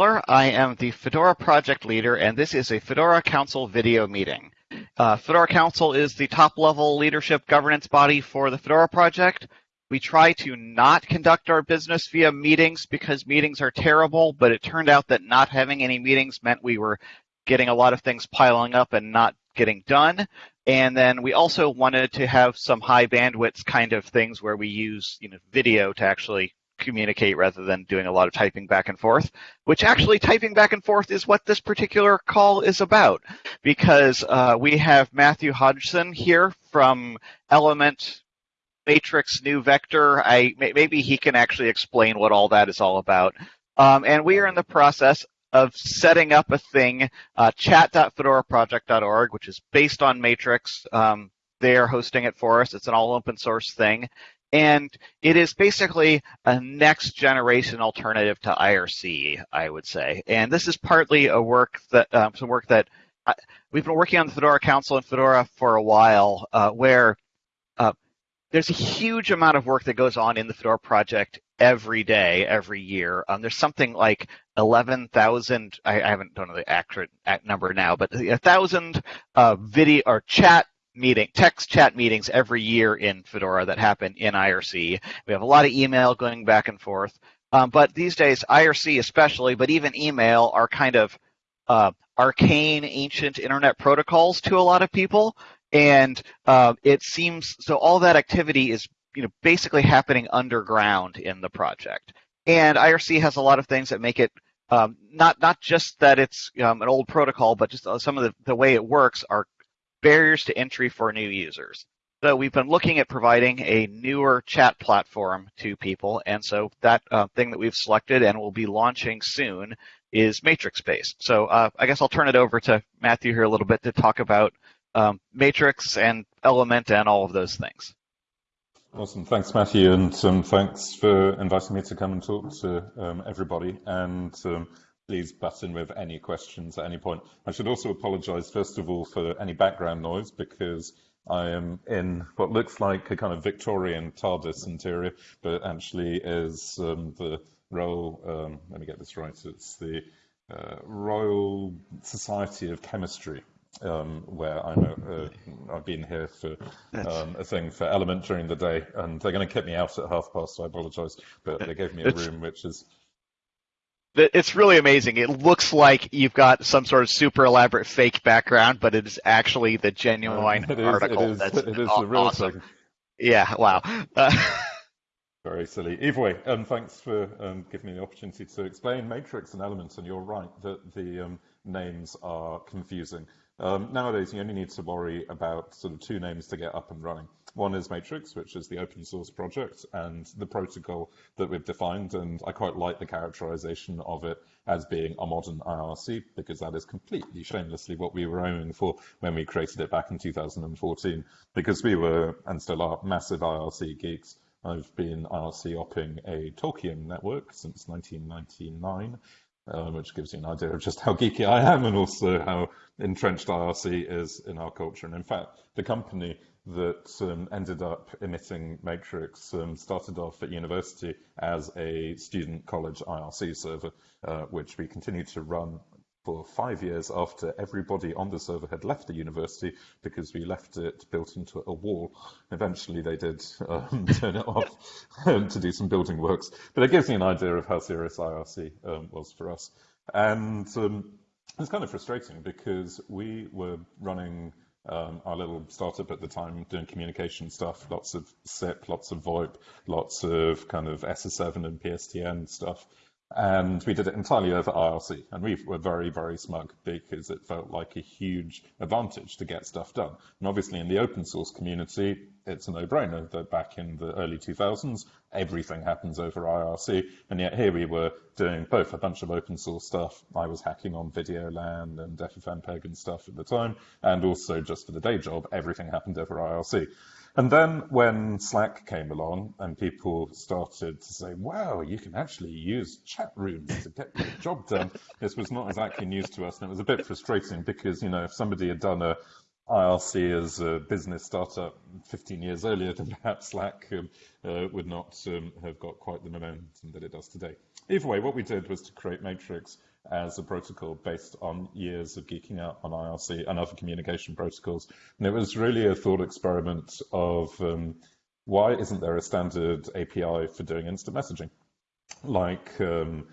I am the Fedora project leader, and this is a Fedora Council video meeting. Uh, Fedora Council is the top level leadership governance body for the Fedora project. We try to not conduct our business via meetings because meetings are terrible, but it turned out that not having any meetings meant we were getting a lot of things piling up and not getting done. And then we also wanted to have some high bandwidth kind of things where we use you know, video to actually communicate rather than doing a lot of typing back and forth, which actually typing back and forth is what this particular call is about because uh, we have Matthew Hodgson here from Element Matrix New Vector. I Maybe he can actually explain what all that is all about. Um, and we are in the process of setting up a thing, uh, chat.fedoraproject.org, which is based on Matrix. Um, they are hosting it for us. It's an all open source thing. And it is basically a next generation alternative to IRC, I would say. And this is partly a work that um, some work that I, we've been working on the Fedora Council and Fedora for a while, uh, where uh, there's a huge amount of work that goes on in the Fedora project every day, every year. Um, there's something like 11,000, I, I, haven't done the accurate number now, but a thousand uh, video or chat meeting, text chat meetings every year in Fedora that happen in IRC. We have a lot of email going back and forth. Um, but these days, IRC especially, but even email are kind of uh, arcane, ancient internet protocols to a lot of people. And uh, it seems so all that activity is you know basically happening underground in the project. And IRC has a lot of things that make it um, not not just that it's um, an old protocol, but just uh, some of the, the way it works are barriers to entry for new users. So we've been looking at providing a newer chat platform to people, and so that uh, thing that we've selected and will be launching soon is Matrix based. So uh, I guess I'll turn it over to Matthew here a little bit to talk about um, Matrix and Element and all of those things. Awesome. Thanks, Matthew, and um, thanks for inviting me to come and talk to um, everybody. And um, please butt in with any questions at any point. I should also apologize, first of all, for any background noise because I am in what looks like a kind of Victorian TARDIS interior, but actually is um, the Royal, um, let me get this right, it's the uh, Royal Society of Chemistry. Um, where I'm uh, I've been here for um, a thing for Element during the day, and they're going to kick me out at half past. So I apologise, but they gave me a room which is it's really amazing. It looks like you've got some sort of super elaborate fake background, but it is actually the genuine uh, article. It is, That's it is the real awesome. thing. Yeah, wow. Uh, Very silly. Either way, um, thanks for um, giving me the opportunity to explain Matrix and Elements, and you're right that the um, names are confusing. Um, nowadays, you only need to worry about sort of two names to get up and running. One is Matrix, which is the open source project and the protocol that we've defined. And I quite like the characterization of it as being a modern IRC because that is completely shamelessly what we were aiming for when we created it back in 2014 because we were and still are massive IRC geeks. I've been IRC opping a Tolkien network since 1999 um, which gives you an idea of just how geeky I am and also how entrenched IRC is in our culture. And in fact, the company that um, ended up emitting Matrix um, started off at university as a student college IRC server, uh, which we continue to run for five years after everybody on the server had left the university because we left it built into a wall. Eventually they did um, turn it off um, to do some building works, but it gives you an idea of how serious IRC um, was for us. And um, it's kind of frustrating because we were running um, our little startup at the time doing communication stuff, lots of SIP, lots of VoIP, lots of kind of SS7 and PSTN stuff and we did it entirely over IRC. And we were very, very smug because it felt like a huge advantage to get stuff done. And obviously, in the open source community, it's a no-brainer that back in the early 2000s, everything happens over IRC. And yet here we were doing both a bunch of open source stuff. I was hacking on Videolan and FFmpeg and stuff at the time, and also just for the day job, everything happened over IRC. And then when Slack came along and people started to say, wow, you can actually use chat rooms to get your job done, this was not exactly news to us. And it was a bit frustrating because, you know, if somebody had done a IRC as a business startup 15 years earlier then perhaps Slack um, uh, would not um, have got quite the momentum that it does today. Either way, what we did was to create Matrix as a protocol based on years of geeking out on IRC and other communication protocols. And it was really a thought experiment of um, why isn't there a standard API for doing instant messaging? Like, um,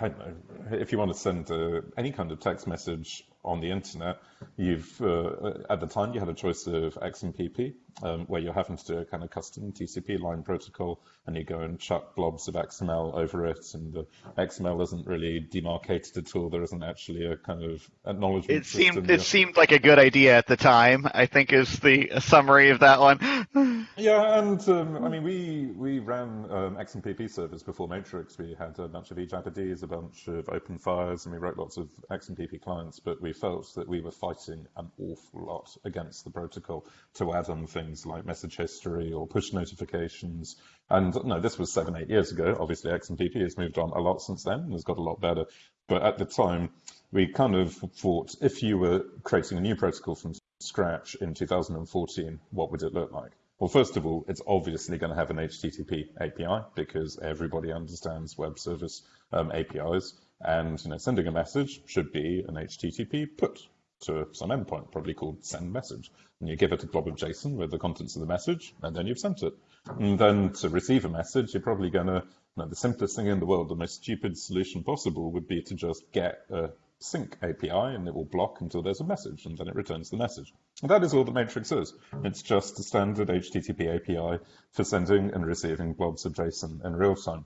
know, if you want to send uh, any kind of text message on the internet, you've uh, at the time you had a choice of XMPP, um, where you're having to do a kind of custom TCP line protocol, and you go and chuck blobs of XML over it, and the XML isn't really demarcated at all. There isn't actually a kind of acknowledgement. It seemed it seemed like a good idea at the time. I think is the summary of that one. yeah, and um, I mean we we ran um, XMPP servers before Matrix. We had a bunch of ejabberds, a bunch of OpenFires, and we wrote lots of XMPP clients, but we felt that we were fighting an awful lot against the protocol to add on things like message history or push notifications. And no, this was seven, eight years ago. Obviously, XMPP has moved on a lot since then and has got a lot better. But at the time, we kind of thought if you were creating a new protocol from scratch in 2014, what would it look like? Well, first of all, it's obviously going to have an HTTP API because everybody understands web service um, APIs. And you know, sending a message should be an HTTP put to some endpoint, probably called send message. And you give it a blob of JSON with the contents of the message, and then you've sent it. And then to receive a message, you're probably going to, you know, the simplest thing in the world, the most stupid solution possible would be to just get a sync API and it will block until there's a message and then it returns the message. And that is all the Matrix is. It's just a standard HTTP API for sending and receiving blobs of JSON in real time.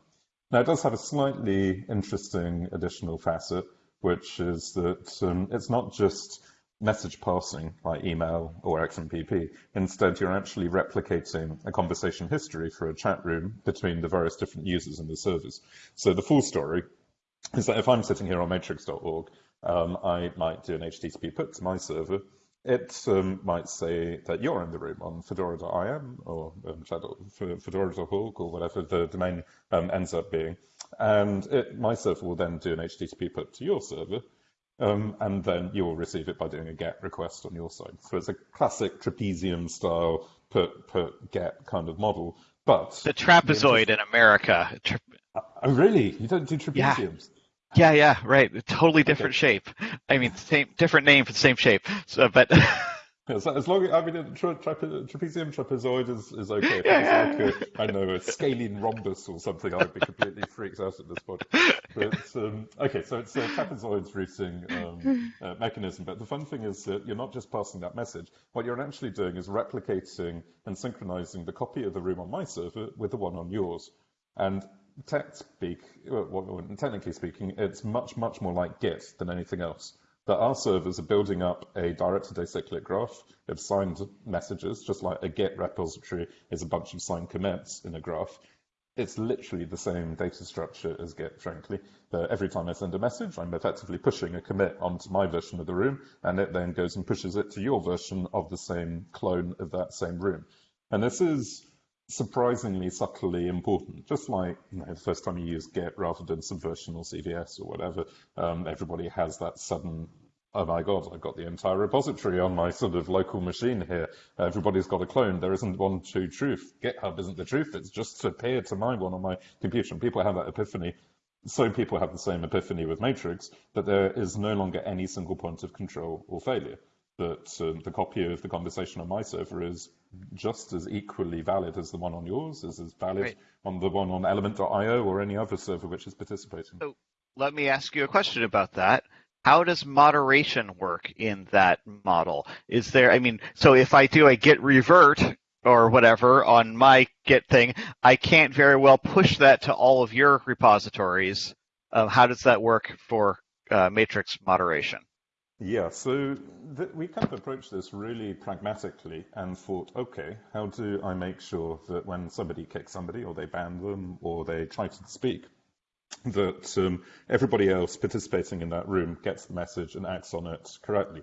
Now, it does have a slightly interesting additional facet, which is that um, it's not just message passing like email or XMPP. Instead, you're actually replicating a conversation history for a chat room between the various different users and the servers. So the full story is that if I'm sitting here on matrix.org, um, I might do an HTTP put to my server it um, might say that you're in the room on fedora.im or um, fedora.org or whatever the domain um, ends up being. And it, my server will then do an HTTP put to your server, um, and then you will receive it by doing a GET request on your side. So it's a classic trapezium style put, put, get kind of model. But the trapezoid in America. Tra- oh, really? You don't do trapeziums? Yeah. Yeah, yeah, right. Totally different okay. shape. I mean, same different name for the same shape. So, but as, as long as I mean, tra- tra- trapezium trapezoid is, is okay. Yeah. like a, I know, a scalene rhombus or something, I'd be completely freaked out at this point. But um, okay, so it's a trapezoid's routing um, uh, mechanism. But the fun thing is that you're not just passing that message. What you're actually doing is replicating and synchronizing the copy of the room on my server with the one on yours. And tech speak, well, technically speaking, it's much, much more like Git than anything else. That our servers are building up a directed acyclic graph of signed messages, just like a Git repository is a bunch of signed commits in a graph. It's literally the same data structure as Git, frankly. But every time I send a message, I'm effectively pushing a commit onto my version of the room, and it then goes and pushes it to your version of the same clone of that same room. And this is surprisingly subtly important. Just like you know, the first time you use Git rather than Subversion or CVS or whatever, um, everybody has that sudden, oh my god, I've got the entire repository on my sort of local machine here. Everybody's got a clone. There isn't one true truth. GitHub isn't the truth. It's just appeared to my one on my computer. And people have that epiphany. So people have the same epiphany with Matrix, that there is no longer any single point of control or failure that um, the copy of the conversation on my server is just as equally valid as the one on yours, is as valid on the one on element.io or any other server which is participating. So let me ask you a question about that. How does moderation work in that model? Is there, I mean, so if I do a git revert or whatever on my git thing, I can't very well push that to all of your repositories. Uh, how does that work for uh, matrix moderation? Yeah, so we kind of approached this really pragmatically and thought, okay, how do I make sure that when somebody kicks somebody or they ban them or they try to speak, that um, everybody else participating in that room gets the message and acts on it correctly?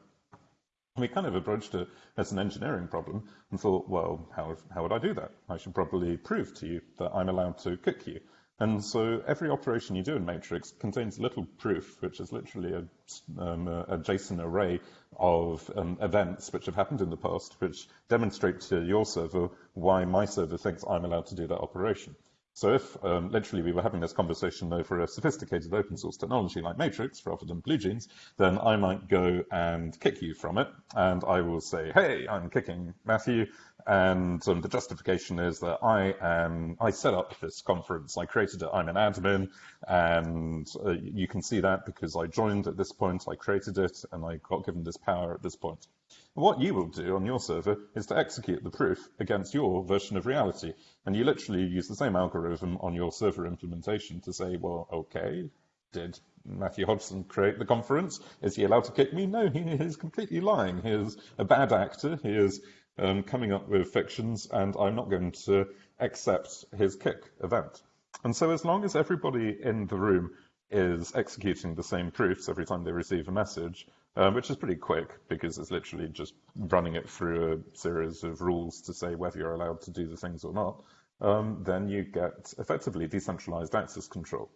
we kind of approached it as an engineering problem and thought, well, how, how would I do that? I should probably prove to you that I'm allowed to kick you. And so every operation you do in Matrix contains a little proof, which is literally a, um, a JSON array of um, events which have happened in the past, which demonstrate to your server why my server thinks I'm allowed to do that operation. So if um, literally we were having this conversation over a sophisticated open source technology like Matrix rather than BlueJeans, then I might go and kick you from it, and I will say, hey, I'm kicking Matthew, and um, the justification is that I am I set up this conference, I created it, I'm an admin, and uh, you can see that because I joined at this point, I created it, and I got given this power at this point. What you will do on your server is to execute the proof against your version of reality. And you literally use the same algorithm on your server implementation to say, well, okay, did Matthew Hodgson create the conference? Is he allowed to kick me? No, he is completely lying. He is a bad actor. He is um, coming up with fictions, and I'm not going to accept his kick event. And so as long as everybody in the room is executing the same proofs every time they receive a message, um, which is pretty quick because it's literally just running it through a series of rules to say whether you're allowed to do the things or not, um, then you get effectively decentralized access control.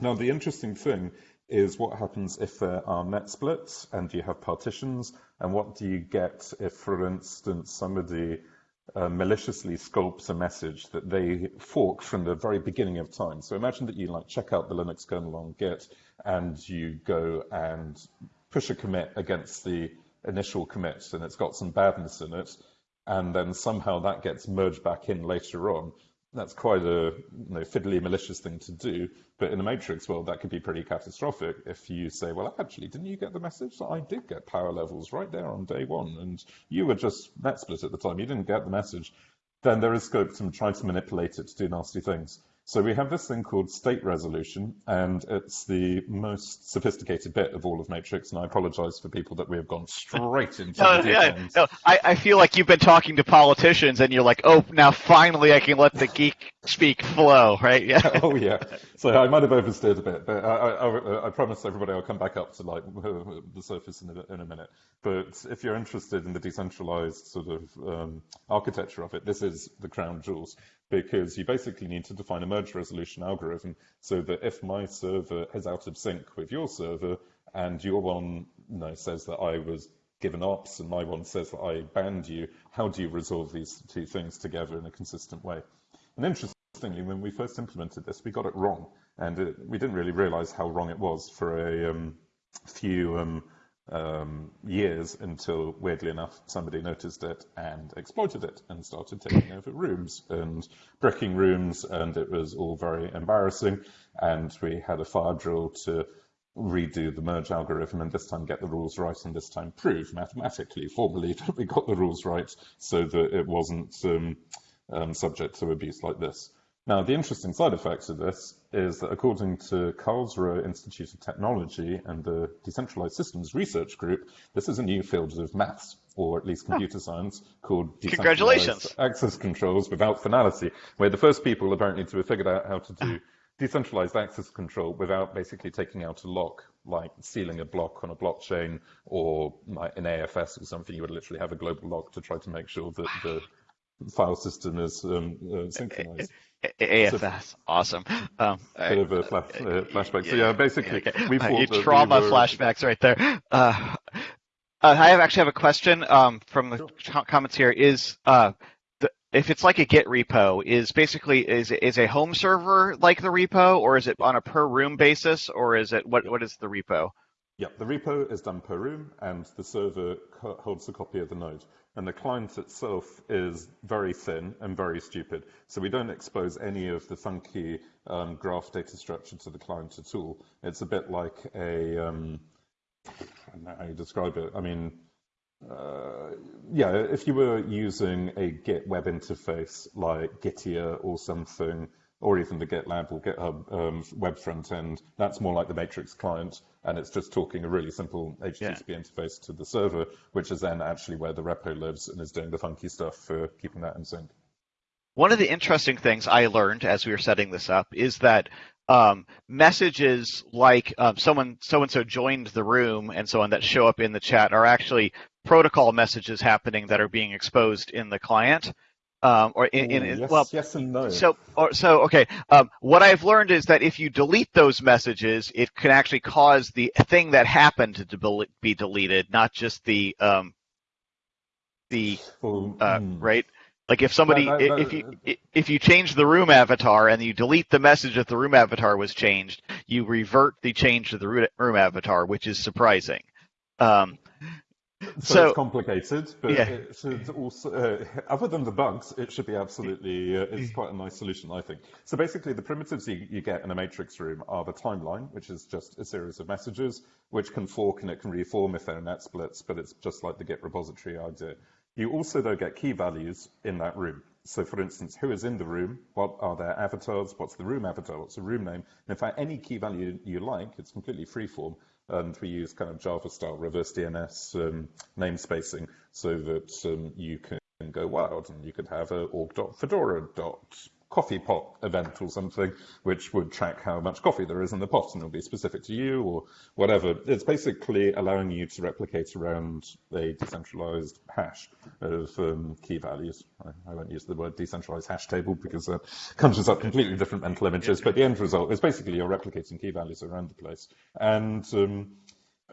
Now, the interesting thing is what happens if there are net splits and you have partitions, and what do you get if, for instance, somebody uh, maliciously sculpts a message that they fork from the very beginning of time. So imagine that you like check out the Linux kernel on Git and you go and push a commit against the initial commit and it's got some badness in it, and then somehow that gets merged back in later on. That's quite a you know, fiddly, malicious thing to do. But in the matrix world, that could be pretty catastrophic if you say, well, actually, didn't you get the message? I did get power levels right there on day one, and you were just net split at the time. You didn't get the message. Then there is scope to try to manipulate it to do nasty things. So we have this thing called state resolution, and it's the most sophisticated bit of all of Matrix, and I apologize for people that we have gone straight into no, the yeah, no, I, I feel like you've been talking to politicians, and you're like, oh, now finally I can let the geek speak flow, right? Yeah. oh, yeah. So I might have oversteered a bit, but I, I, I promise everybody I'll come back up to like the surface in a, in a minute. But if you're interested in the decentralized sort of um, architecture of it, this is the crown jewels because you basically need to define a merge resolution algorithm so that if my server is out of sync with your server and your one you know, says that I was given ops and my one says that I banned you, how do you resolve these two things together in a consistent way? And interestingly, when we first implemented this, we got it wrong. And it, we didn't really realize how wrong it was for a um, few um, um, years until, weirdly enough, somebody noticed it and exploited it and started taking over rooms and bricking rooms, and it was all very embarrassing. And we had a fire drill to redo the merge algorithm and this time get the rules right and this time prove mathematically, formally, that we got the rules right so that it wasn't um, um, subject to abuse like this. Now, the interesting side effects of this is that according to Karlsruhe Institute of Technology and the Decentralized Systems Research Group, this is a new field of maths, or at least computer oh. science, called Congratulations. access controls without finality, We're the first people apparently to have figured out how to do decentralized access control without basically taking out a lock, like sealing a block on a blockchain or like in AFS or something, you would literally have a global lock to try to make sure that the file system is um, uh, synchronized. AFS, so, awesome. Um, bit of a flash, uh, flashback. So yeah, basically, okay. we uh, trauma we were... flashbacks right there. Uh, uh, I have actually have a question um, from the sure. comments here. Is uh, the, if it's like a Git repo, is basically is is a home server like the repo, or is it on a per room basis, or is it what what is the repo? Yeah, the repo is done per room, and the server holds a copy of the node and the client itself is very thin and very stupid. So we don't expose any of the funky um, graph data structure to the client at all. It's a bit like a, um, I don't know how you describe it. I mean, uh, yeah, if you were using a Git web interface like Gitea or something, or even the GitLab or GitHub um, web front end, that's more like the Matrix client, and it's just talking a really simple HTTP yeah. interface to the server, which is then actually where the repo lives and is doing the funky stuff for keeping that in sync. One of the interesting things I learned as we were setting this up is that um, messages like um, someone so and so joined the room and so on that show up in the chat are actually protocol messages happening that are being exposed in the client Um, or in, in, in yes, well, yes and no. So, or, so okay. Um, what I've learned is that if you delete those messages, it can actually cause the thing that happened to be deleted, not just the um, the well, uh, mm. right. Like if somebody, That- that- if you if you change the room avatar and you delete the message that the room avatar was changed, you revert the change to the room avatar, which is surprising. Um, So, So- it's complicated, but Yeah. it should also, uh, other than the bugs, it should be absolutely, uh, it's quite a nice solution, I think. So basically, the primitives you, you get in a matrix room are the timeline, which is just a series of messages, which can fork and it can reform if they're net splits, but it's just like the Git repository idea. You also, though, get key values in that room. So, for instance, who is in the room? What are their avatars? What's the room avatar? What's the room name? And in fact, any key value you like, it's completely freeform and we use kind of Java style reverse DNS um, namespacing so that um, you can go wild and you could have a org.fedora.coffeepot event or something which would track how much coffee there is in the pot and it'll be specific to you or whatever. It's basically allowing you to replicate around a decentralized hash of um, key values. I, I won't use the word decentralized hash table because that conjures up completely different mental images, but the end result is basically you're replicating key values around the place. And um,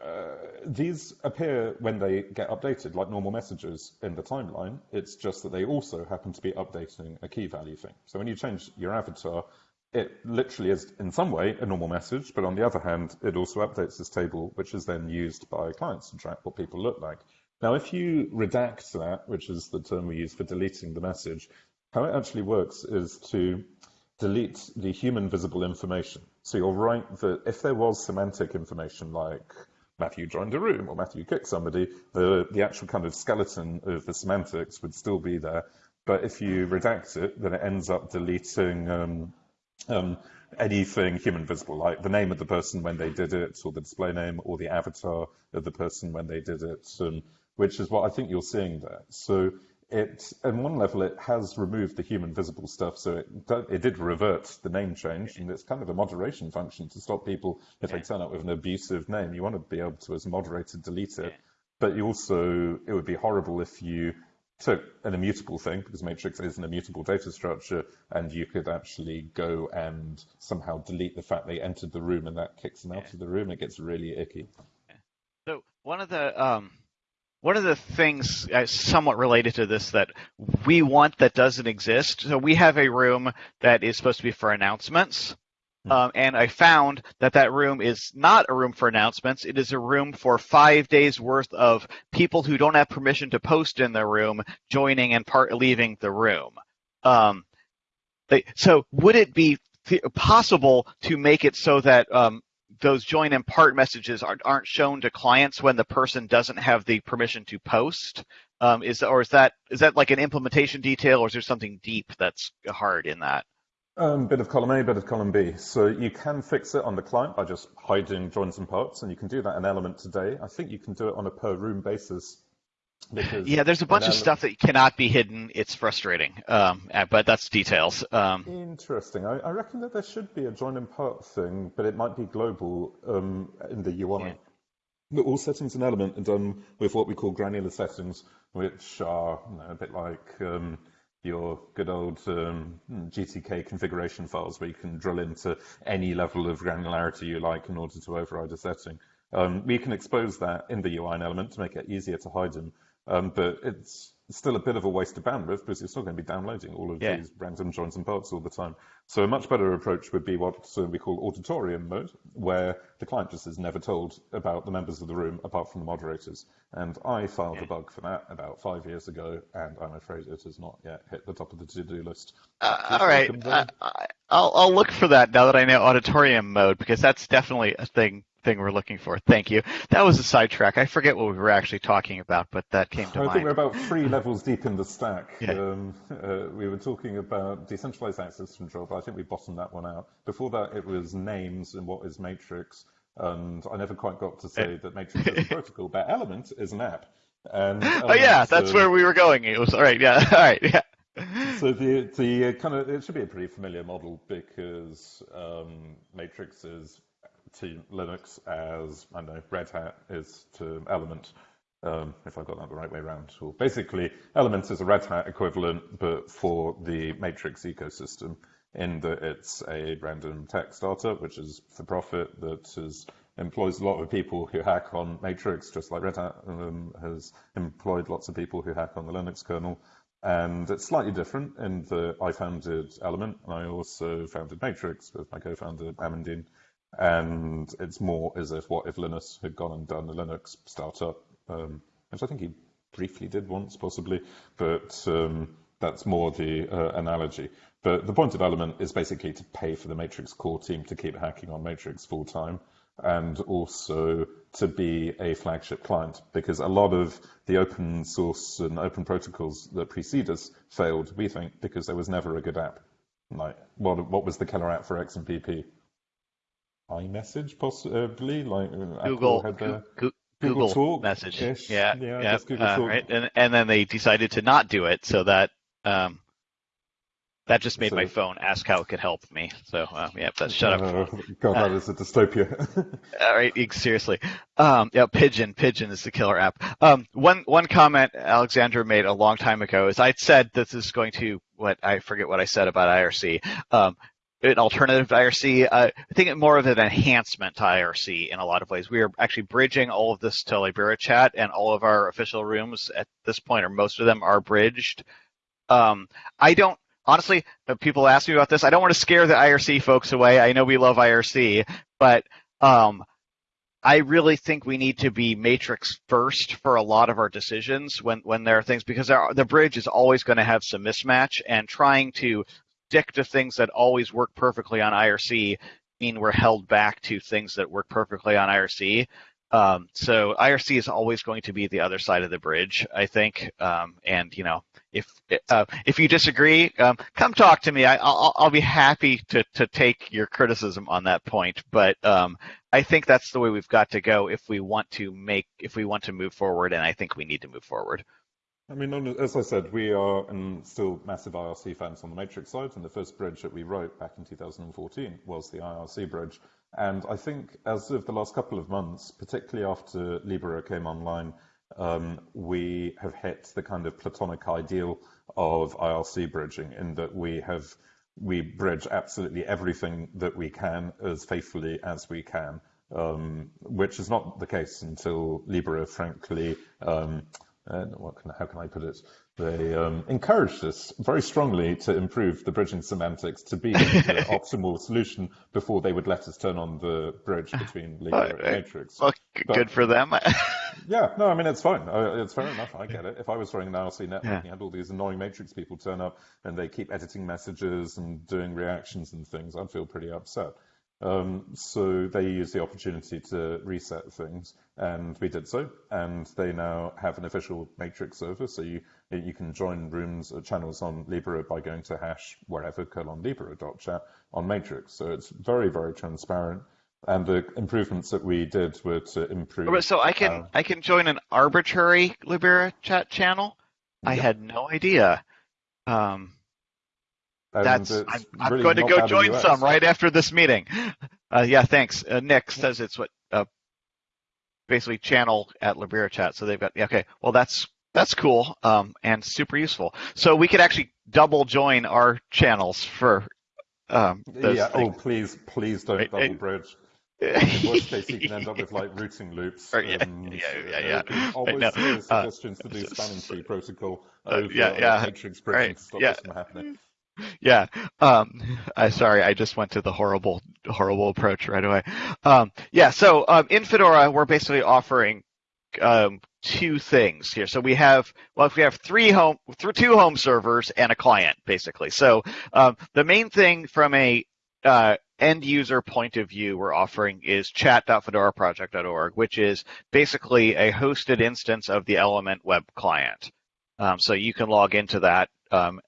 uh, these appear when they get updated, like normal messages in the timeline. It's just that they also happen to be updating a key value thing. So when you change your avatar, it literally is in some way a normal message, but on the other hand, it also updates this table, which is then used by clients to track what people look like. Now, if you redact that, which is the term we use for deleting the message, how it actually works is to delete the human visible information. So you're right that if there was semantic information like Matthew joined a room or Matthew kicked somebody, the, the actual kind of skeleton of the semantics would still be there. But if you redact it, then it ends up deleting um, um, anything human visible, like the name of the person when they did it, or the display name, or the avatar of the person when they did it, um, which is what I think you're seeing there. So it, on one level, it has removed the human visible stuff, so it, it did revert the name change, and it's kind of a moderation function to stop people if they turn up with an abusive name. You want to be able to, as a moderator, delete it. But you also, it would be horrible if you took an immutable thing, because Matrix is an immutable data structure, and you could actually go and somehow delete the fact they entered the room, and that kicks them out of the room. It gets really icky. So one of the um, one of the things uh, somewhat related to this that we want that doesn't exist. So we have a room that is supposed to be for announcements. Hmm. Um, and I found that that room is not a room for announcements. It is a room for five days worth of people who don't have permission to post in the room joining and part leaving the room. Um, they, so would it be th- possible to make it so that um, those join and part messages aren't, aren't shown to clients when the person doesn't have the permission to post? Um, is or is that is that like an implementation detail, or is there something deep that's hard in that? Um, bit of column A, bit of column B. So you can fix it on the client by just hiding joins and parts, and you can do that in Element today. I think you can do it on a per room basis. Because Yeah, there's a bunch of stuff that cannot be hidden. It's frustrating, um, uh, but that's details. Um, Interesting. I, I reckon that there should be a join and part thing, but it might be global um, in the UI. Yeah. But all settings in Element are done with what we call granular settings, which are you know, a bit like um, your good old um, GTK configuration files, where you can drill into any level of granularity you like in order to override a setting. Um, we can expose that in the UI in Element to make it easier to hide them, um, but it's still a bit of a waste of bandwidth because you're still going to be downloading all of Yeah. these random joins and parts all the time. So a much better approach would be what uh, we call auditorium mode, where the client just is never told about the members of the room apart from the moderators. And I filed a bug for that about five years ago, and I'm afraid it has not yet hit the top of the to-do list. Uh, all right, I. I, I'll I'll look for that now that I know auditorium mode because that's definitely a thing thing we're looking for. Thank you. That was a sidetrack. I forget what we were actually talking about, but that came to I think we're about three levels deep in the stack. Yeah. Um, uh, we were talking about decentralized access control, but I think we bottomed that one out. Before that, it was names and what is Matrix, and I never quite got to say that Matrix is a protocol, but Element is an app. And Oh yeah, that's um, where we were going. It was all right. Yeah, all right. Yeah. So the the uh, kind of it should be a pretty familiar model because um, Matrix is to Linux as I don't know Red Hat is to Element. Um, if I got that the right way around. Or basically, Elements is a Red Hat equivalent, but for the Matrix ecosystem, in that it's a random tech startup, which is for profit, that is, employs a lot of people who hack on Matrix, just like Red Hat um, has employed lots of people who hack on the Linux kernel. And it's slightly different in that I founded Element, and I also founded Matrix with my co-founder Amandine. And it's more as if what if Linus had gone and done a Linux startup um, which I think he briefly did once, possibly, but um, that's more the uh, analogy. But the point of Element is basically to pay for the Matrix core team to keep hacking on Matrix full time and also to be a flagship client because a lot of the open source and open protocols that precede us failed, we think, because there was never a good app. Like, what, what was the killer app for XMPP? iMessage, possibly? Like Google, had their... Google, Google message. Yeah, yeah, yeah uh, right. And and then they decided to not do it, so that um, that just made so, my phone ask how it could help me. So uh, yeah, but shut uh, up. God, that uh, is a dystopia. all right, seriously. Um, yeah, Pidgin, Pidgin is the killer app. Um, one one comment Alexandra made a long time ago is I said this is going to what I forget what I said about IRC. Um, an alternative to IRC. Uh, I think more of an enhancement to IRC in a lot of ways. We are actually bridging all of this to Libera Chat, and all of our official rooms at this point, or most of them, are bridged. Um, I don't honestly. People ask me about this. I don't want to scare the IRC folks away. I know we love IRC, but um, I really think we need to be matrix first for a lot of our decisions when, when there are things because the bridge is always going to have some mismatch and trying to stick to things that always work perfectly on IRC mean we're held back to things that work perfectly on IRC. Um, so IRC is always going to be the other side of the bridge, I think. Um, and you know, if uh, if you disagree, um, come talk to me. I, will I'll be happy to to take your criticism on that point. But um, I think that's the way we've got to go if we want to make if we want to move forward, and I think we need to move forward. I mean, as I said, we are still massive IRC fans on the Matrix side, and the first bridge that we wrote back in 2014 was the IRC bridge. And I think as of the last couple of months, particularly after Libera came online, um, we have hit the kind of platonic ideal of IRC bridging in that we have we bridge absolutely everything that we can as faithfully as we can, um, which is not the case until Libera, frankly, um, uh, can, how can I put it? They um, encouraged us very strongly to improve the bridging semantics to be the optimal solution before they would let us turn on the bridge between Libera and Matrix. Well, but, good for them. yeah, no, I mean, it's fine. It's fair enough. I get it. If I was running an IRC network yeah. and had all these annoying Matrix people turn up and they keep editing messages and doing reactions and things, I'd feel pretty upset. Um, so they used the opportunity to reset things, and we did so. And they now have an official Matrix server, so you you can join rooms or channels on Libera by going to hash wherever colon libera.chat on Matrix. So it's very very transparent. And the improvements that we did were to improve. So I can uh, I can join an arbitrary Libera chat channel. I had no idea. Um, that's I'm, I'm really going to go join some right after this meeting. Uh, yeah, thanks. Uh, Nick says it's what uh, basically channel at Libera Chat. So they've got yeah, okay. Well, that's that's cool um, and super useful. So we could actually double join our channels for. Um, yeah. Things. Oh, please, please don't right, double bridge. In worst case, you can end up with like routing loops. yeah, and, yeah, yeah, yeah. Always no, suggestions uh, to do spanning tree protocol over uh, yeah, yeah, right, to stop yeah. yeah. Um, I sorry, I just went to the horrible, horrible approach right away. Um, yeah. So um, in Fedora, we're basically offering um, two things here. So we have, well, if we have three home, two home servers and a client, basically. So um, the main thing from a uh, end user point of view we're offering is chat.fedoraproject.org, which is basically a hosted instance of the Element web client. Um, so you can log into that um,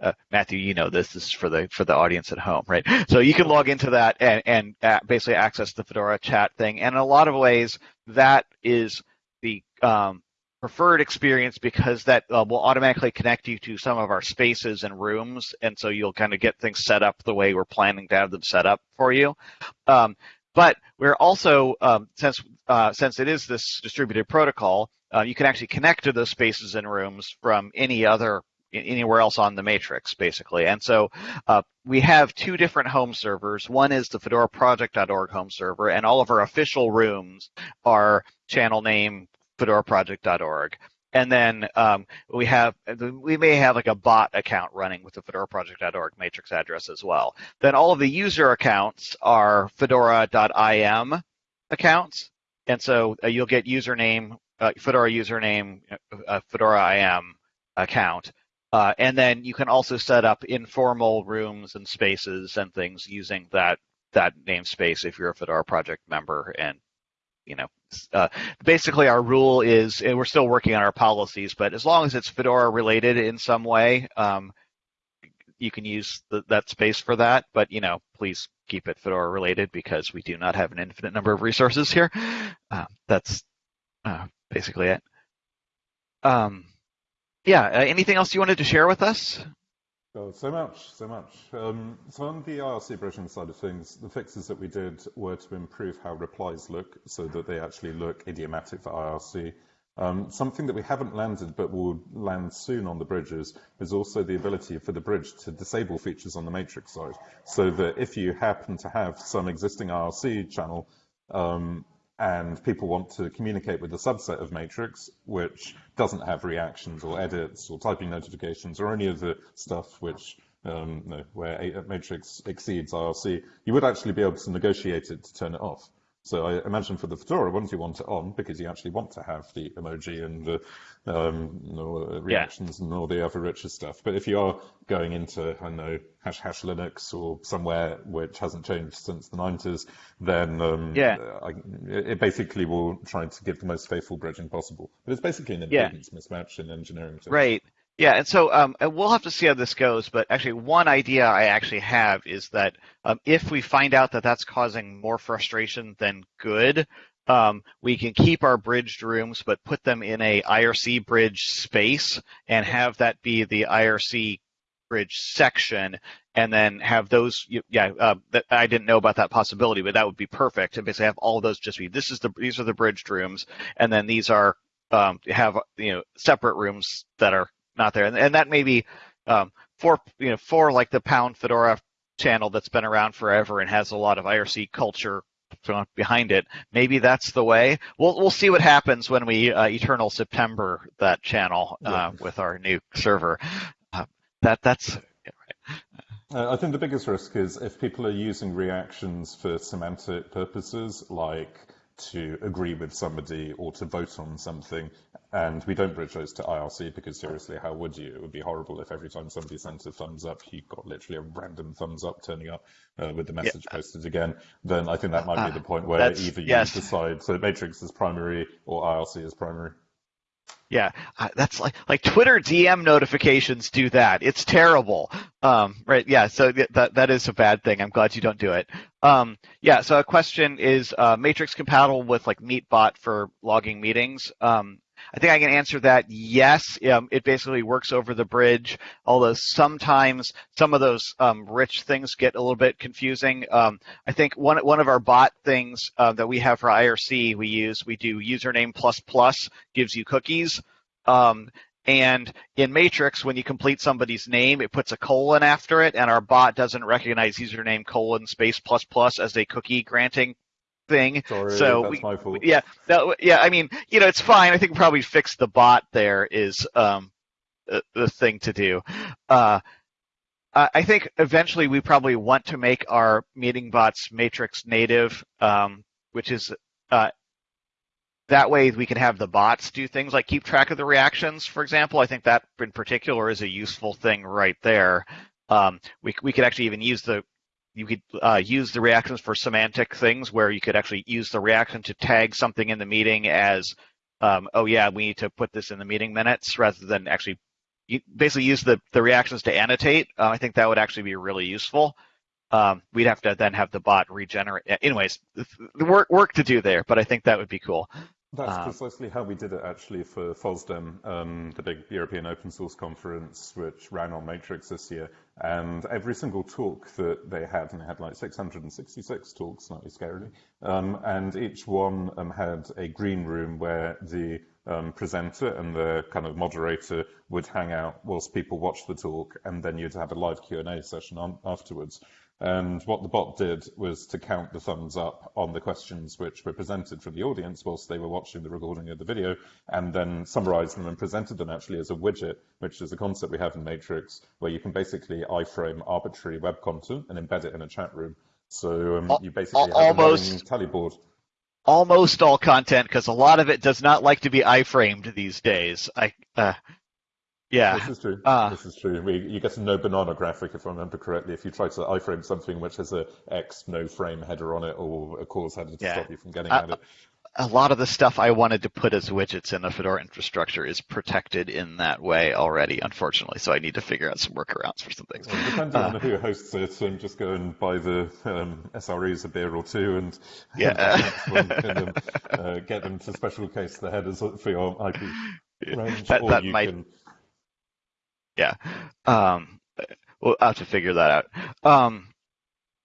uh, Matthew, you know this. This is for the for the audience at home, right? So you can log into that and and uh, basically access the Fedora chat thing. And in a lot of ways, that is the um, preferred experience because that uh, will automatically connect you to some of our spaces and rooms, and so you'll kind of get things set up the way we're planning to have them set up for you. Um, but we're also, um, since, uh, since it is this distributed protocol, uh, you can actually connect to those spaces and rooms from any other anywhere else on the matrix, basically. And so uh, we have two different home servers. One is the fedoraproject.org home server, and all of our official rooms are channel name fedoraproject.org. And then um, we have we may have like a bot account running with the fedoraproject.org matrix address as well. Then all of the user accounts are fedora.im accounts, and so uh, you'll get username uh, Fedora username uh, Fedora IM account, uh, and then you can also set up informal rooms and spaces and things using that that namespace if you're a Fedora project member. And you know, uh, basically our rule is we're still working on our policies, but as long as it's Fedora related in some way, um, you can use the, that space for that. But you know, please keep it Fedora related because we do not have an infinite number of resources here. Uh, that's uh, basically it. Um, yeah, uh, anything else you wanted to share with us? Oh, so much, so much. Um, so on the IRC bridging side of things, the fixes that we did were to improve how replies look so that they actually look idiomatic for IRC. Um, something that we haven't landed but will land soon on the bridges is also the ability for the bridge to disable features on the matrix side so that if you happen to have some existing IRC channel um, and people want to communicate with a subset of matrix which doesn't have reactions or edits or typing notifications or any of the stuff which um, no, where matrix exceeds IRC, you would actually be able to negotiate it to turn it off. So I imagine for the Fedora ones, you want it on because you actually want to have the emoji and the um, reactions yeah. and all the other richer stuff. But if you are going into, I don't know, hash hash Linux or somewhere which hasn't changed since the 90s, then um, yeah. I, it basically will try to give the most faithful bridging possible. But it's basically an impedance yeah. mismatch in engineering terms. Right. Yeah, and so um, we'll have to see how this goes. But actually, one idea I actually have is that um, if we find out that that's causing more frustration than good, um, we can keep our bridged rooms, but put them in a IRC bridge space and have that be the IRC bridge section, and then have those. Yeah, uh, that, I didn't know about that possibility, but that would be perfect. And basically, have all those just be this is the these are the bridged rooms, and then these are um, have you know separate rooms that are not there, and, and that may be um, for you know for like the Pound Fedora channel that's been around forever and has a lot of IRC culture behind it. Maybe that's the way. We'll we'll see what happens when we uh, Eternal September that channel uh, yeah. with our new server. Uh, that that's. Uh, I think the biggest risk is if people are using reactions for semantic purposes, like to agree with somebody or to vote on something. And we don't bridge those to IRC because seriously, how would you? It would be horrible if every time somebody sent a thumbs up, you got literally a random thumbs up turning up uh, with the message yeah. posted again. Then I think that might be the point where either you yes. decide so Matrix is primary or IRC is primary. Yeah, that's like like Twitter DM notifications do that. It's terrible. Um, right? Yeah. So that that is a bad thing. I'm glad you don't do it. Um, yeah. So a question is uh, Matrix compatible with like Meetbot for logging meetings? Um, I think I can answer that yes. Um, it basically works over the bridge, although sometimes some of those um, rich things get a little bit confusing. Um, I think one one of our bot things uh, that we have for IRC we use we do username plus plus gives you cookies. Um, and in Matrix, when you complete somebody's name, it puts a colon after it, and our bot doesn't recognize username colon space plus plus as a cookie granting thing. Sorry, so that's we. Yeah, no, yeah. I mean, you know, it's fine. I think probably fix the bot there is um, the, the thing to do. Uh, I think eventually we probably want to make our meeting bots matrix native, um, which is uh, that way we can have the bots do things like keep track of the reactions, for example. I think that in particular is a useful thing right there. Um, we, we could actually even use the you could uh, use the reactions for semantic things where you could actually use the reaction to tag something in the meeting as, um, oh yeah, we need to put this in the meeting minutes rather than actually basically use the, the reactions to annotate. Uh, I think that would actually be really useful. Um, we'd have to then have the bot regenerate. Anyways, the work work to do there, but I think that would be cool. That's um, precisely how we did it actually for FOSDEM, um, the big European open source conference, which ran on Matrix this year. And every single talk that they had, and they had like 666 talks, slightly scarily, um, and each one um, had a green room where the um, presenter and the kind of moderator would hang out whilst people watched the talk, and then you'd have a live Q&A session on, afterwards. And what the bot did was to count the thumbs up on the questions which were presented from the audience whilst they were watching the recording of the video, and then summarized them and presented them actually as a widget, which is a concept we have in Matrix, where you can basically iframe arbitrary web content and embed it in a chat room. So um, you basically have almost, a tally board. Almost all content, because a lot of it does not like to be iframed these days. I uh, yeah, this is true. Uh, this is true. We, you get a no banana graphic, if I remember correctly, if you try to iframe something which has a X no frame header on it, or a CORS header to yeah. stop you from getting uh, at it. A lot of the stuff I wanted to put as widgets in the Fedora infrastructure is protected in that way already, unfortunately. So I need to figure out some workarounds for some things. Well, depending uh, on who hosts it, and just go and buy the um, SREs a beer or two and yeah. them, uh, get them to special case the headers for your IP range, that, or that you might... can yeah. Um, we'll have to figure that out. Um,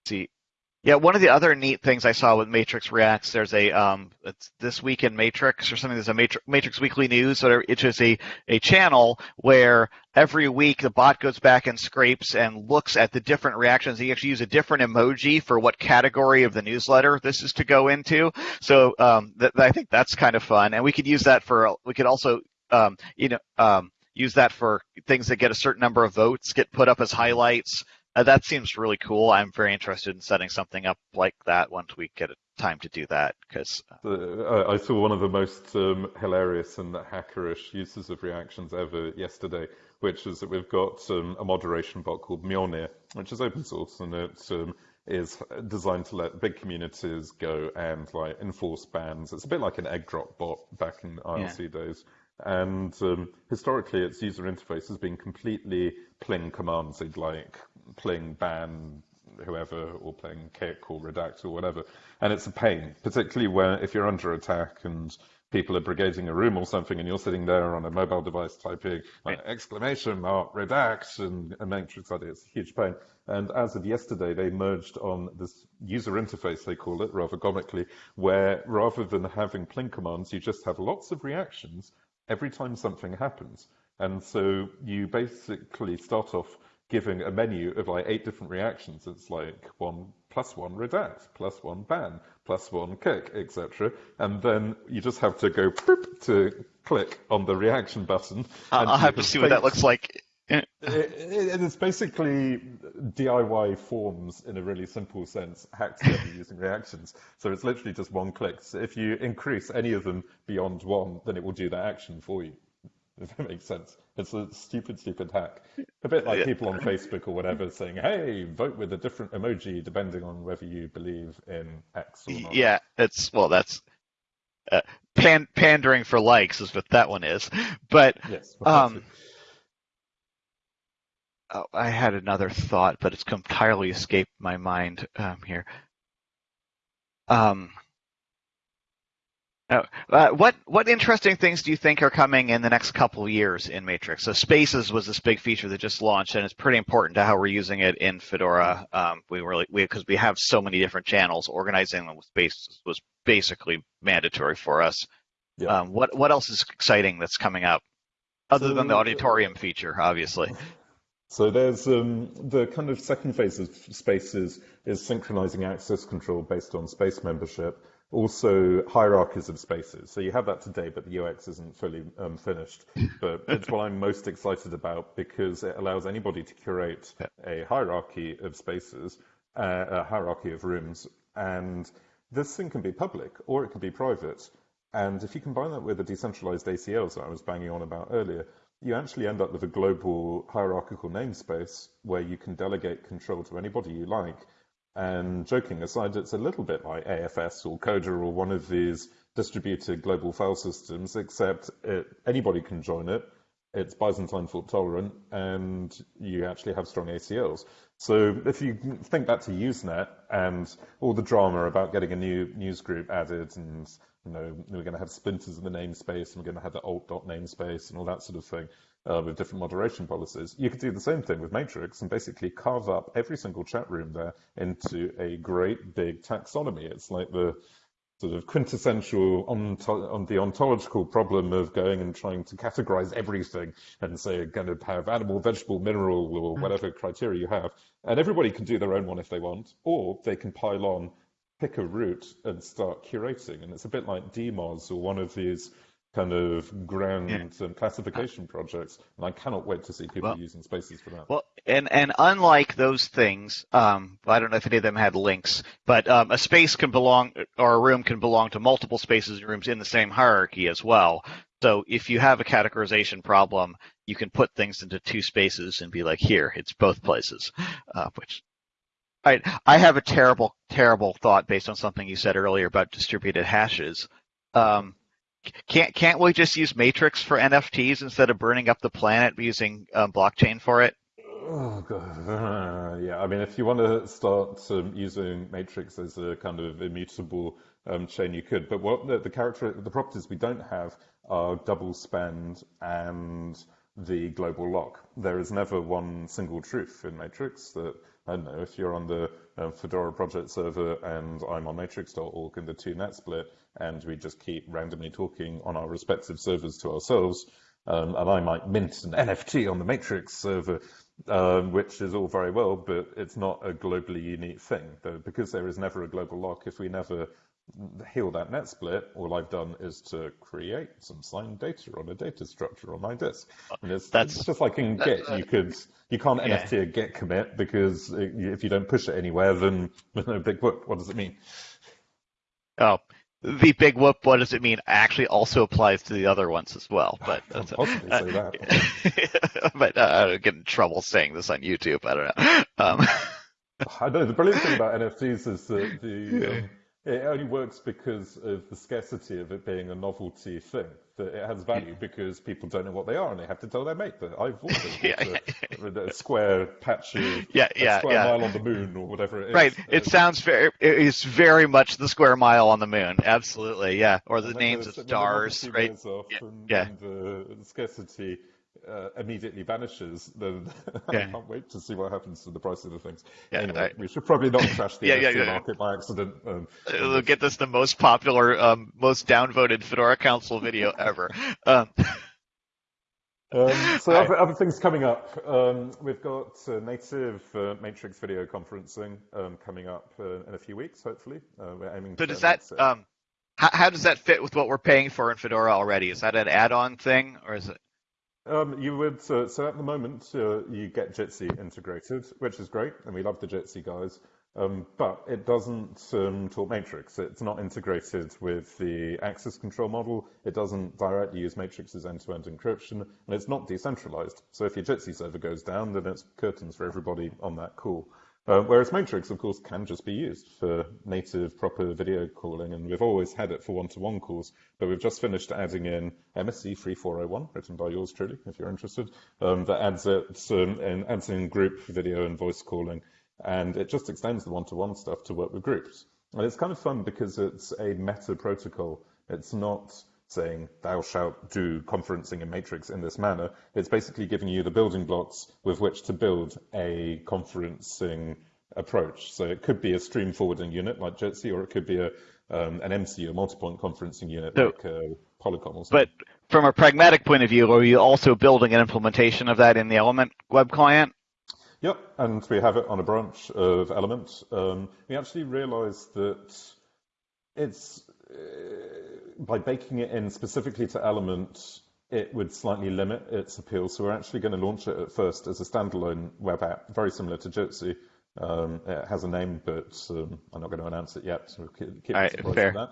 see. Yeah, one of the other neat things I saw with Matrix Reacts, there's a um, it's this week in Matrix or something. There's a Matrix, Matrix Weekly News, so it's just a a channel where every week the bot goes back and scrapes and looks at the different reactions. You actually use a different emoji for what category of the newsletter this is to go into. So um, th- I think that's kind of fun, and we could use that for. We could also um, you know um, use that for things that get a certain number of votes, get put up as highlights. Uh, that seems really cool. I'm very interested in setting something up like that once we get a time to do that. Because uh, I saw one of the most um, hilarious and hackerish uses of reactions ever yesterday, which is that we've got um, a moderation bot called Mjolnir, which is open source and it um, is designed to let big communities go and like enforce bans. It's a bit like an Eggdrop bot back in IRC yeah. days. And um, historically, its user interface has been completely pling commands, like pling ban whoever, or pling kick or redact or whatever. And it's a pain, particularly where if you're under attack and people are brigading a room or something, and you're sitting there on a mobile device typing like, exclamation mark redact and a matrix ID. It's a huge pain. And as of yesterday, they merged on this user interface, they call it, rather comically, where rather than having pling commands, you just have lots of reactions every time something happens. And so you basically start off giving a menu of like eight different reactions. It's like one plus one redact, plus one ban, plus one kick, etc. And then you just have to go to click on the reaction button. I'll have to see what that looks like. It, it, it's basically DIY forms in a really simple sense, hacked together using reactions. So it's literally just one click. So if you increase any of them beyond one, then it will do that action for you. If that makes sense. It's a stupid, stupid hack. A bit like yeah. people on Facebook or whatever saying, hey, vote with a different emoji depending on whether you believe in X or not. Yeah, it's, well, that's uh, pan- pandering for likes is what that one is. But, yes, um, oh, I had another thought, but it's entirely escaped my mind um, here. Um, oh, uh, what what interesting things do you think are coming in the next couple of years in Matrix? So Spaces was this big feature that just launched, and it's pretty important to how we're using it in Fedora. Um, we really because we, we, have so many different channels, organizing them with Spaces was basically mandatory for us. Yeah. Um, what what else is exciting that's coming up, other so, than the auditorium feature, obviously? So there's um, the kind of second phase of spaces is synchronizing access control based on space membership. Also hierarchies of spaces. So you have that today, but the UX isn't fully um, finished. But it's what I'm most excited about because it allows anybody to curate a hierarchy of spaces, uh, a hierarchy of rooms, and this thing can be public or it can be private. And if you combine that with the decentralized ACLs that I was banging on about earlier, you actually end up with a global hierarchical namespace where you can delegate control to anybody you like. And joking aside, it's a little bit like AFS or Coda or one of these distributed global file systems, except it, anybody can join it. It's Byzantine fault tolerant, and you actually have strong ACLs. So if you think back to Usenet and all the drama about getting a new news group added and you know, we're going to have splinters in the namespace and we're going to have the alt dot namespace and all that sort of thing uh, with different moderation policies. You could do the same thing with Matrix and basically carve up every single chat room there into a great big taxonomy. It's like the sort of quintessential onto, on the ontological problem of going and trying to categorize everything and say going to have animal, vegetable, mineral, or hmm. whatever criteria you have. And everybody can do their own one if they want, or they can pile on, pick a route and start curating. And it's a bit like DMOZ or one of these kind of grand yeah. classification projects, and I cannot wait to see people well, using spaces for that. Well, and and unlike those things, um, I don't know if any of them had links, but um, a space can belong or a room can belong to multiple spaces and rooms in the same hierarchy as well. So if you have a categorization problem, you can put things into two spaces and be like, here, it's both places, uh, which I, I have a terrible, terrible thought based on something you said earlier about distributed hashes. Um, can't can't we just use Matrix for NFTs instead of burning up the planet using um, blockchain for it? Oh uh, yeah. I mean, if you want to start um, using Matrix as a kind of immutable um, chain, you could. But what the, the character, the properties we don't have are double spend and the global lock. There is never one single truth in Matrix. That I don't know if you're on the um, Fedora project server and I'm on matrix.org and the two net split, and we just keep randomly talking on our respective servers to ourselves. Um, and I might mint an NFT on the Matrix server, um, which is all very well, but it's not a globally unique thing. Though, because there is never a global lock, if we never heal that net split, all I've done is to create some signed data on a data structure on my disk. And it's, That's, it's just like in Git, you could you can't yeah. NFT a Git commit because if you don't push it anywhere, then no big whoop. What does it mean? Oh, the big whoop, what does it mean, actually also applies to the other ones as well. But that's, possibly uh, say that. but uh, I get in trouble saying this on YouTube. I don't know. Um, I know the brilliant thing about NFTs is that the um, it only works because of the scarcity of it being a novelty thing. That it has value because people don't know what they are and they have to tell their mate that I've also yeah, a, a, square patch of yeah, yeah, square mile on the moon or whatever it is. Right. It um, sounds very. It is very much the square mile on the moon. Absolutely. Yeah. Or the names of stars. Right. yeah. And. And the scarcity uh, immediately vanishes, then yeah. I can't wait to see what happens to the price of the things. Yeah, anyway, I, we should probably not crash the yeah, market by accident. Um, we'll get this the most popular, um, most downvoted Fedora Council video ever. Um, um, so other, other, things coming up. Um, we've got uh, native uh, Matrix video conferencing um, coming up uh, in a few weeks, hopefully. Uh, we're aiming. So does that? Um, how, how, does that fit with what we're paying for in Fedora already? Is that an add-on thing, or is it? Um, you would uh, so at the moment uh, you get Jitsi integrated, which is great, and we love the Jitsi guys. Um, but it doesn't um, talk Matrix. It's not integrated with the access control model. It doesn't directly use Matrix's end-to-end encryption, and it's not decentralized. So if your Jitsi server goes down, then it's curtains for everybody on that call. Uh, whereas Matrix, of course, can just be used for native proper video calling, and we've always had it for one-to-one calls, but we've just finished adding in MSC 3401, written by yours truly, if you're interested, um, that adds it um, and adds in group video and voice calling, and it just extends the one-to-one stuff to work with groups. And it's kind of fun because it's a meta protocol. It's not saying thou shalt do conferencing in Matrix in this manner. It's basically giving you the building blocks with which to build a conferencing approach. So it could be a stream forwarding unit like Jitsi, or it could be a um, an MC, a multi-point conferencing unit so, like uh, Polycom. Or something. but from a pragmatic point of view, are you also building an implementation of that in the Element web client? Yep, and we have it on a branch of Element. Um, we actually realized that it's by baking it in specifically to Element, it would slightly limit its appeal. So we're actually going to launch it at first as a standalone web app, very similar to Jitsi. Um, it has a name, but um, I'm not going to announce it yet. So we'll keep, keep right, that.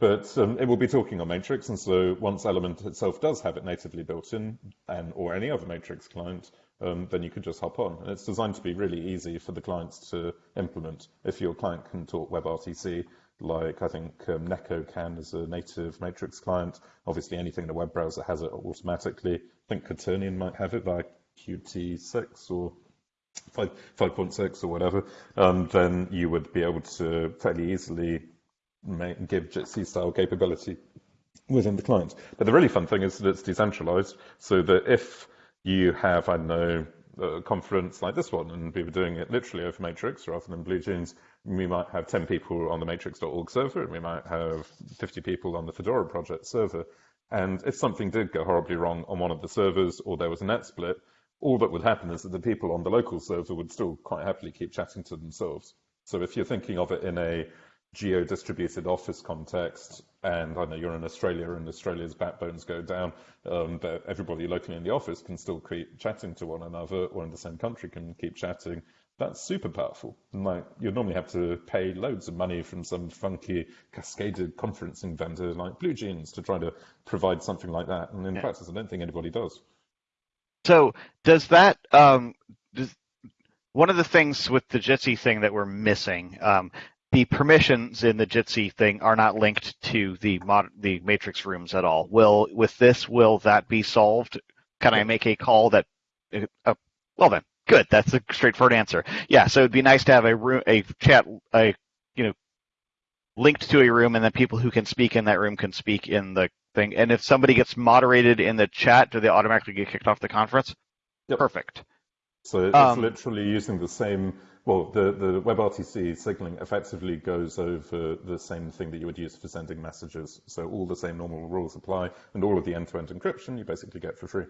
But um, it will be talking on Matrix, and so once Element itself does have it natively built in, and or any other Matrix client, um, then you could just hop on. And it's designed to be really easy for the clients to implement. If your client can talk WebRTC, like I think um, Nheko can as a native Matrix client. Obviously, anything in a web browser has it automatically. I think Quaternion might have it by Qt6 or 5, 5.6 or whatever, um, then you would be able to fairly easily make, give Jitsi style capability within the client. But the really fun thing is that it's decentralized, so that if you have, I don't know, a conference like this one, and we were doing it literally over Matrix rather than BlueJeans, we might have 10 people on the matrix.org server, and we might have 50 people on the Fedora project server. And if something did go horribly wrong on one of the servers, or there was a net split, all that would happen is that the people on the local server would still quite happily keep chatting to themselves. So if you're thinking of it in a geo-distributed office context, and I know you're in Australia and Australia's backbones go down, um, but everybody locally in the office can still keep chatting to one another, or in the same country can keep chatting. That's super powerful. And like you'd normally have to pay loads of money from some funky cascaded conferencing vendor like Blue Jeans to try to provide something like that. And in yeah. practice, I don't think anybody does. So does that um, does, one of the things with the Jitsi thing that we're missing? Um, the permissions in the Jitsi thing are not linked to the mod, the matrix rooms at all. Will with this will that be solved? Can I make a call that? Uh, well then, good. That's a straightforward answer. Yeah. So it'd be nice to have a room, a chat, a you know, linked to a room, and then people who can speak in that room can speak in the thing. And if somebody gets moderated in the chat, do they automatically get kicked off the conference? Yep. Perfect. So it's um, literally using the same well, the, the WebRTC signaling effectively goes over the same thing that you would use for sending messages. So all the same normal rules apply, and all of the end-to-end encryption you basically get for free.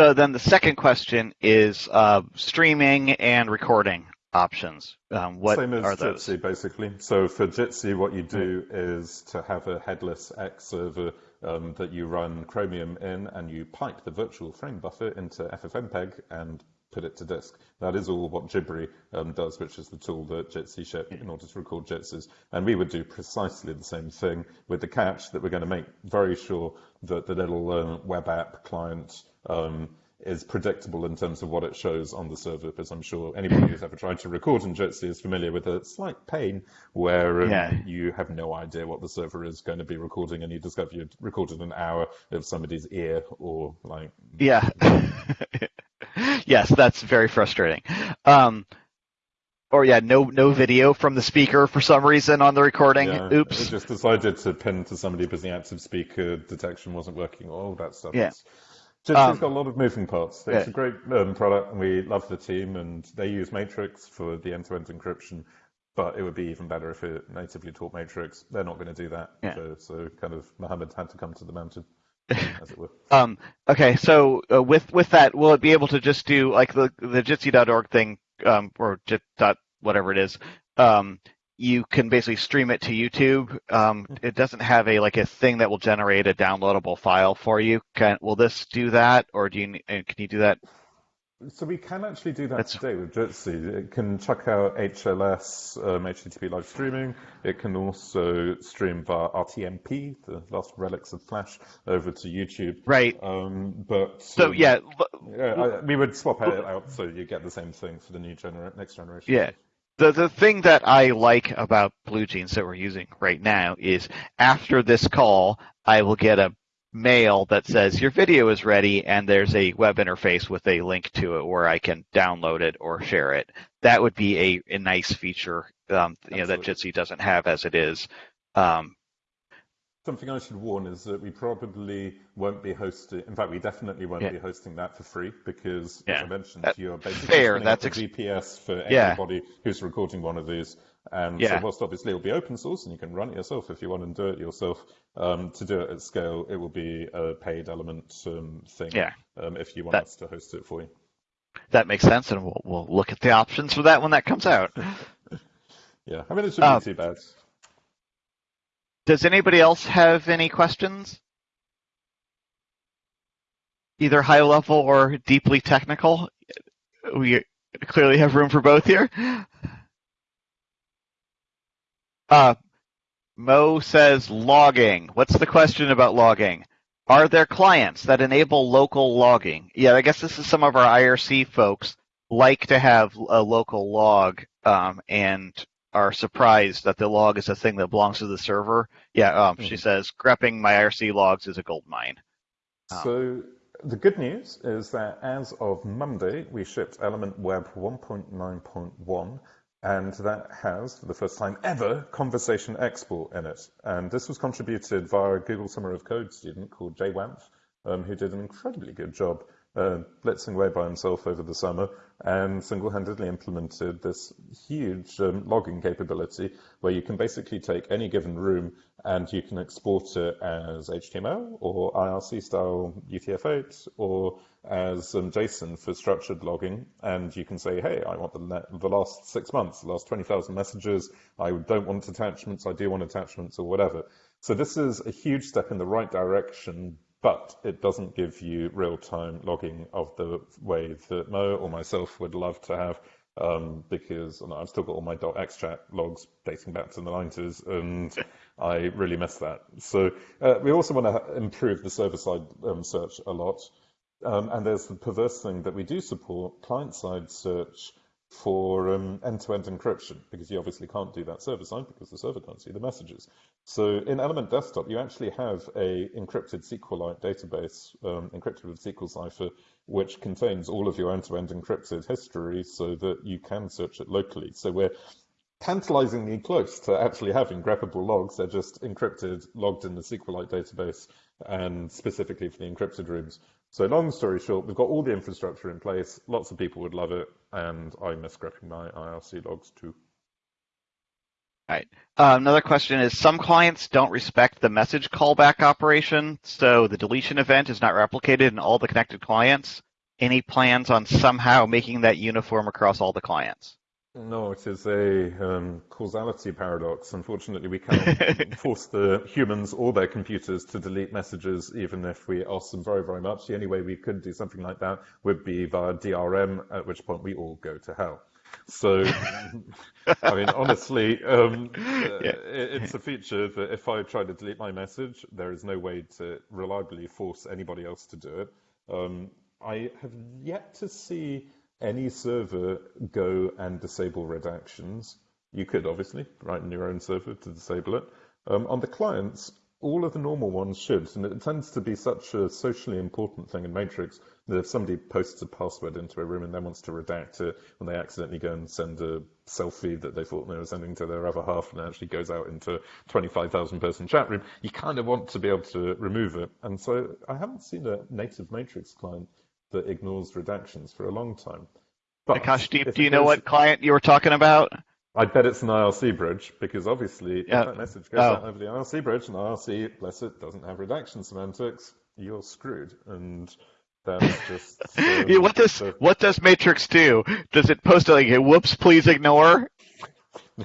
So then the second question is uh, streaming and recording options. Um, what Same as are those? Jitsi, basically. So for Jitsi, what you do is to have a headless X server um, that you run Chromium in, and you pipe the virtual frame buffer into FFmpeg and put it to disk. That is all what Jibri um, does, which is the tool that Jitsi shipped in order to record Jitsis. And we would do precisely the same thing with the catch that we're going to make very sure that the little uh, web app client um, is predictable in terms of what it shows on the server, because I'm sure anybody who's ever tried to record in Jitsi is familiar with a slight pain where um, yeah. you have no idea what the server is going to be recording, and you discover you recorded an hour of somebody's ear or like. Yeah. yes, that's very frustrating. Um, or yeah, no no video from the speaker for some reason on the recording. Yeah, Oops. It just decided to pin to somebody because the active speaker detection wasn't working. All that stuff. Yeah. It's, um, it's got a lot of moving parts. It's yeah. a great um, product, and we love the team. And they use Matrix for the end-to-end encryption, but it would be even better if it natively taught Matrix. They're not going to do that. Yeah. So, so kind of Mohammed had to come to the mountain. as it were. Um, okay, so uh, with with that, will it be able to just do like the the Jitsi.org thing, um, or Jit dot whatever it is? Um, you can basically stream it to YouTube. Um, it doesn't have a like a thing that will generate a downloadable file for you. Can will this do that, or do you can you do that so we can actually do that That's... today with Jitsi. It can chuck out HLS, um, HTTP live streaming. It can also stream via RTMP, the last relics of Flash, over to YouTube. Right. Um, but so um, yeah, yeah I, we would swap it out so you get the same thing for the new gener- next generation. Yeah. The, the thing that I like about BlueJeans that we're using right now is after this call, I will get a mail that says your video is ready and there's a web interface with a link to it where I can download it or share it. That would be a, a nice feature um, you know, that Jitsi doesn't have as it is. Um, Something I should warn is that we probably won't be hosting. In fact, we definitely won't yeah. be hosting that for free because, yeah. as I mentioned, that, you're basically fair. That's ex- VPS for anybody yeah. who's recording one of these. And yeah. so whilst obviously it'll be open source and you can run it yourself if you want to do it yourself, um, to do it at scale, it will be a paid element um, thing yeah. um, if you want that, us to host it for you. That makes sense, and we'll, we'll look at the options for that when that comes out. yeah, I mean, it shouldn't be um, too bad. Does anybody else have any questions? Either high level or deeply technical? We clearly have room for both here. Uh, Mo says logging. What's the question about logging? Are there clients that enable local logging? Yeah, I guess this is some of our IRC folks like to have a local log um, and are surprised that the log is a thing that belongs to the server. Yeah, um, mm-hmm. she says grepping my IRC logs is a gold mine. Um, so the good news is that as of Monday, we shipped Element Web 1.9.1, and that has, for the first time ever, conversation export in it. And this was contributed via a Google Summer of Code student called Jaiwanth, um, who did an incredibly good job uh, away by himself over the summer and single-handedly implemented this huge um, logging capability where you can basically take any given room and you can export it as HTML or IRC style UTF-8 or as um, JSON for structured logging. And you can say, hey, I want the, the last six months, the last 20,000 messages. I don't want attachments. I do want attachments or whatever. So this is a huge step in the right direction, but it doesn't give you real-time logging of the way that Mo or myself would love to have, um, because I've still got all my .xchat logs dating back to the 90s, and I really miss that. So uh, we also want to improve the server-side um, search a lot, um, and there's the perverse thing that we do support client-side search for um, end-to-end encryption, because you obviously can't do that server-side because the server can't see the messages. So in Element Desktop, you actually have a encrypted SQLite database, um, encrypted with SQLCipher, which contains all of your end-to-end encrypted history so that you can search it locally. So we're tantalizingly close to actually having greppable logs. They're just encrypted, logged in the SQLite database, and specifically for the encrypted rooms. So long story short, we've got all the infrastructure in place. Lots of people would love it, and I miss scrapping my IRC logs too. Right. Uh, another question is some clients don't respect the message callback operation, so the deletion event is not replicated in all the connected clients. Any plans on somehow making that uniform across all the clients? No, it is a um, causality paradox. Unfortunately, we cannot force the humans or their computers to delete messages, even if we ask them very, very much. The only way we could do something like that would be via DRM, at which point we all go to hell. So, I mean, honestly, um, yeah. it's a feature that if I try to delete my message, there is no way to reliably force anybody else to do it. Um, I have yet to see any server go and disable redactions. You could obviously write in your own server to disable it. Um, on the clients, all of the normal ones should, and it tends to be such a socially important thing in Matrix that if somebody posts a password into a room and then wants to redact it when they accidentally go and send a selfie that they thought they were sending to their other half and it actually goes out into a 25,000 person chat room, you kind of want to be able to remove it. And so I haven't seen a native Matrix client that ignores redactions for a long time. But Akash, do you, do you know what client you were talking about? I bet it's an IRC bridge because obviously yeah. if that message goes oh. out over the IRC bridge and IRC, bless it, doesn't have redaction semantics, you're screwed. And that's just um, yeah, what does what does Matrix do? Does it post like whoops, please ignore?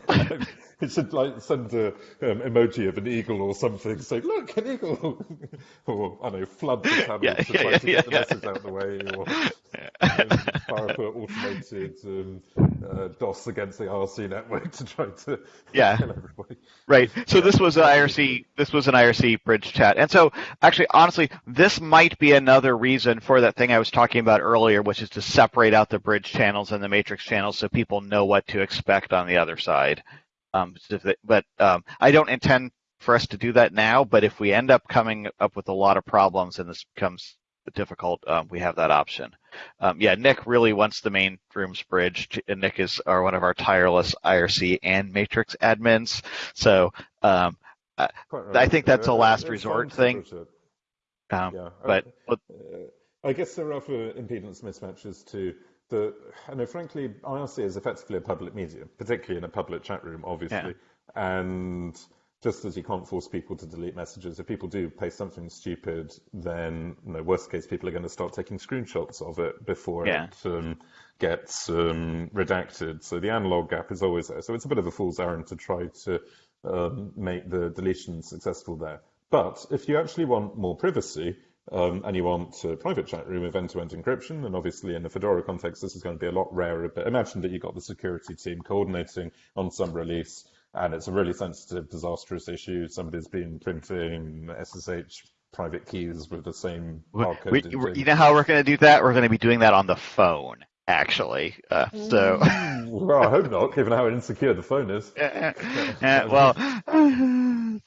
it should like send an um, emoji of an eagle or something, say, look, an eagle, or I don't know, flood the channel yeah, to yeah, try yeah, to get the message out of the way, or um, fire up automated um, uh, DOS against the IRC network to try to yeah. kill everybody. Right. So this was an IRC. This was an IRC bridge chat, and so actually, honestly, this might be another reason for that thing I was talking about earlier, which is to separate out the bridge channels and the matrix channels so people know what to expect on the other side. Um, but um, I don't intend for us to do that now. But if we end up coming up with a lot of problems and this becomes difficult, um, we have that option. Um, yeah, Nick really wants the main rooms bridged. And Nick is our, one of our tireless IRC and Matrix admins. So um, I, I think that's a last resort thing. Um, yeah. But, but uh, I guess there are other impedance mismatches too the, I know, frankly, IRC is effectively a public medium, particularly in a public chat room, obviously. Yeah. And just as you can't force people to delete messages, if people do post something stupid, then, you know, worst case, people are going to start taking screenshots of it before yeah. it um, gets um, redacted. So the analog gap is always there. So it's a bit of a fool's errand to try to um, make the deletion successful there. But if you actually want more privacy, um, and you want a private chat room with end-to-end encryption, and obviously in the Fedora context, this is going to be a lot rarer, but imagine that you've got the security team coordinating on some release, and it's a really sensitive, disastrous issue. Somebody's been printing SSH private keys with the same barcode. We, you know how we're going to do that? We're going to be doing that on the phone actually. Uh, so, well, I hope not, given how insecure the phone is. Uh, well,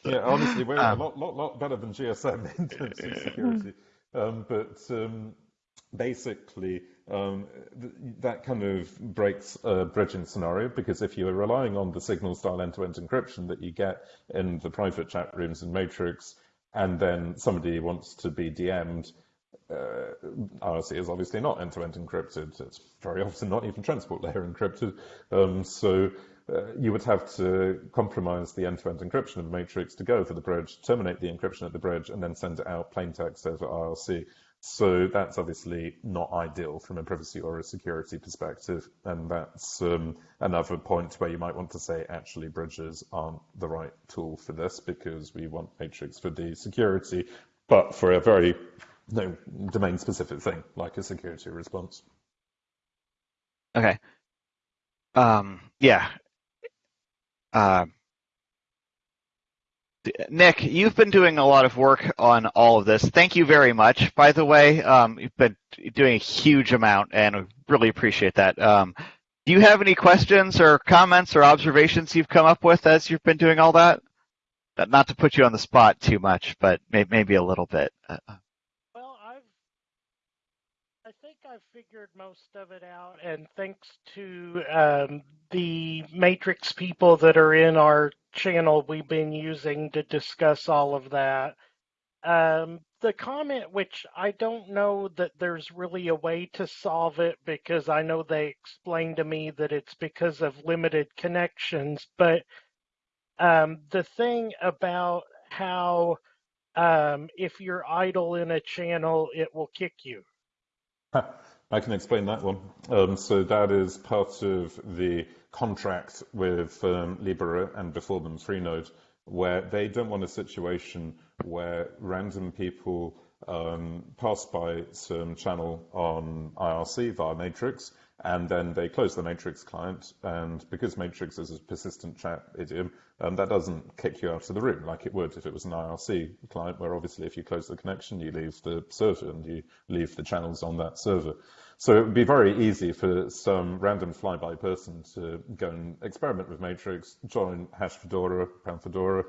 yeah, honestly, we're um, a lot, lot, lot better than GSM in terms of security. Um, but um, basically, um, th that kind of breaks a bridging scenario because if you're relying on the signal style end-to-end encryption that you get in the private chat rooms in Matrix, and then somebody wants to be DM'd, uh, IRC is obviously not end-to-end encrypted. It's very often not even transport layer encrypted. Um, so uh, you would have to compromise the end-to-end encryption of the matrix to go for the bridge, terminate the encryption at the bridge, and then send it out plain text over IRC. So that's obviously not ideal from a privacy or a security perspective. And that's um, another point where you might want to say, actually, bridges aren't the right tool for this because we want Matrix for the security, but for a very no domain specific thing like a security response. Okay. Um, yeah. Uh, Nick, you've been doing a lot of work on all of this. Thank you very much. By the way, um, you've been doing a huge amount, and we really appreciate that. Um, do you have any questions or comments or observations you've come up with as you've been doing all that? Not to put you on the spot too much, but maybe a little bit. Uh, I've figured most of it out, and thanks to um, the Matrix people that are in our channel, we've been using to discuss all of that. Um, the comment, which I don't know that there's really a way to solve it because I know they explained to me that it's because of limited connections, but um, the thing about how um, if you're idle in a channel, it will kick you. I can explain that one. Um, so that is part of the contract with um, Libera and before them Freenode, where they don't want a situation where random people um, pass by some channel on IRC via Matrix and then they close the Matrix client. And because Matrix is a persistent chat idiom, um, that doesn't kick you out of the room like it would if it was an IRC client, where obviously if you close the connection, you leave the server and you leave the channels on that server. So it would be very easy for some random flyby person to go and experiment with Matrix, join hash Fedora, pound Fedora,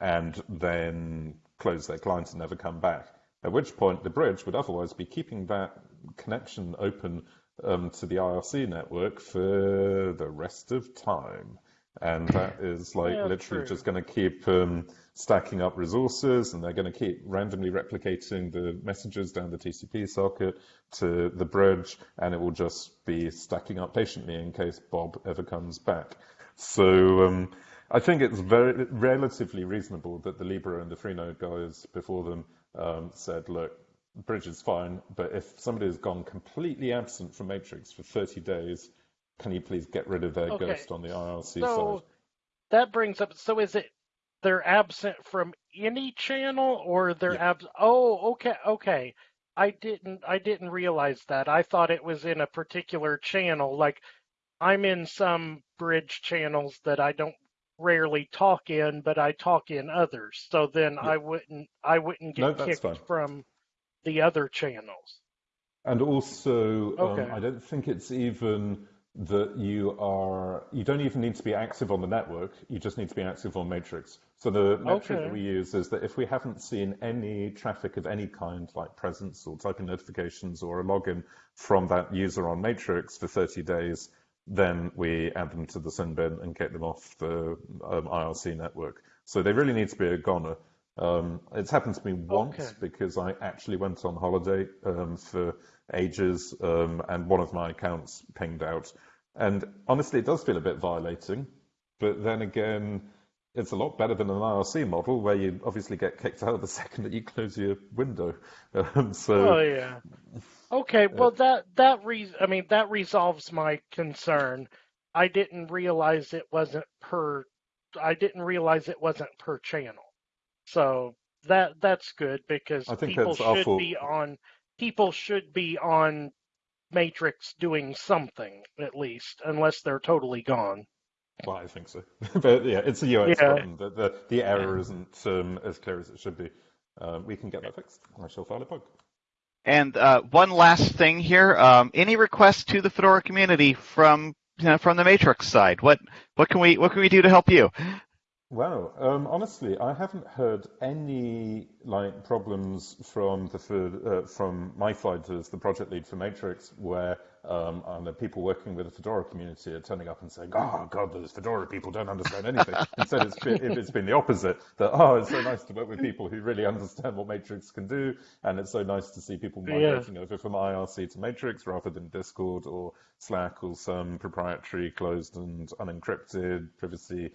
and then close their client and never come back. At which point the bridge would otherwise be keeping that connection open um, to the IRC network for the rest of time. And that is like yeah, literally true. just going to keep um, stacking up resources and they're going to keep randomly replicating the messages down the TCP socket to the bridge and it will just be stacking up patiently in case Bob ever comes back. So um, I think it's very relatively reasonable that the Libera and the Freenode guys before them um, said, look, bridge is fine, but if somebody has gone completely absent from Matrix for 30 days, can you please get rid of their okay. ghost on the IRC so, side? That brings up, so is it they're absent from any channel or they're yeah. absent? Oh, okay, okay. I didn't, I didn't realize that. I thought it was in a particular channel. Like I'm in some bridge channels that I don't rarely talk in, but I talk in others. So then yeah. I wouldn't, I wouldn't get no, kicked from the other channels. And also, um, okay. um, I don't think it's even that you are, you don't even need to be active on the network, you just need to be active on Matrix. So the metric okay. that we use is that if we haven't seen any traffic of any kind, like presence or typing notifications or a login from that user on Matrix for 30 days, then we add them to the sin bin and get them off the um, IRC network. So they really need to be a goner. Um, it's happened to me once okay. because I actually went on holiday um, for ages um, and one of my accounts pinged out. And honestly, it does feel a bit violating. But then again, it's a lot better than an IRC model where you obviously get kicked out the second that you close your window. Um, so, oh yeah. Okay, well that that re- I mean that resolves my concern. I didn't realize it wasn't per. I didn't realize it wasn't per channel. So that that's good because people should awful. be on people should be on Matrix doing something at least, unless they're totally gone. Well, I think so, but yeah, it's a UX yeah. problem. The, the, the error isn't um, as clear as it should be. Uh, we can get that fixed. I shall file a bug. And uh, one last thing here: um, any requests to the Fedora community from you know, from the Matrix side? What what can we what can we do to help you? Wow. Um, honestly, I haven't heard any like problems from the uh, from my side as the project lead for Matrix, where um, the people working with the Fedora community are turning up and saying, "Oh God, those Fedora people don't understand anything." Instead, it's been, it's been the opposite. That oh, it's so nice to work with people who really understand what Matrix can do, and it's so nice to see people migrating yeah. over from IRC to Matrix rather than Discord or Slack or some proprietary, closed and unencrypted privacy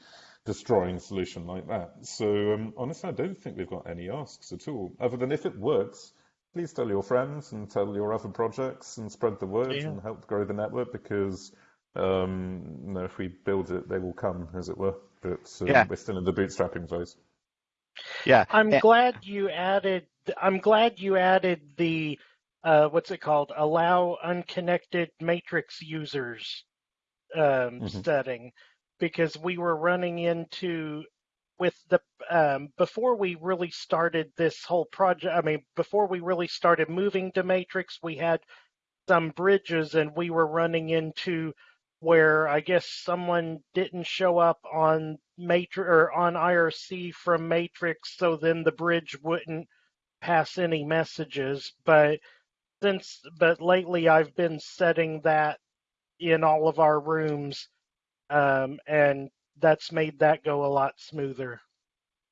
destroying solution like that. So um, honestly, I don't think we've got any asks at all, other than if it works, please tell your friends and tell your other projects and spread the word yeah. and help grow the network because um, you know, if we build it, they will come, as it were. But um, yeah. we're still in the bootstrapping phase. Yeah, I'm glad you added. I'm glad you added the uh, what's it called? Allow unconnected matrix users um, mm-hmm. setting because we were running into with the um, before we really started this whole project. I mean, before we really started moving to Matrix, we had some bridges, and we were running into where I guess someone didn't show up on Matrix or on IRC from Matrix, so then the bridge wouldn't pass any messages. But since but lately I've been setting that in all of our rooms um, and that's made that go a lot smoother.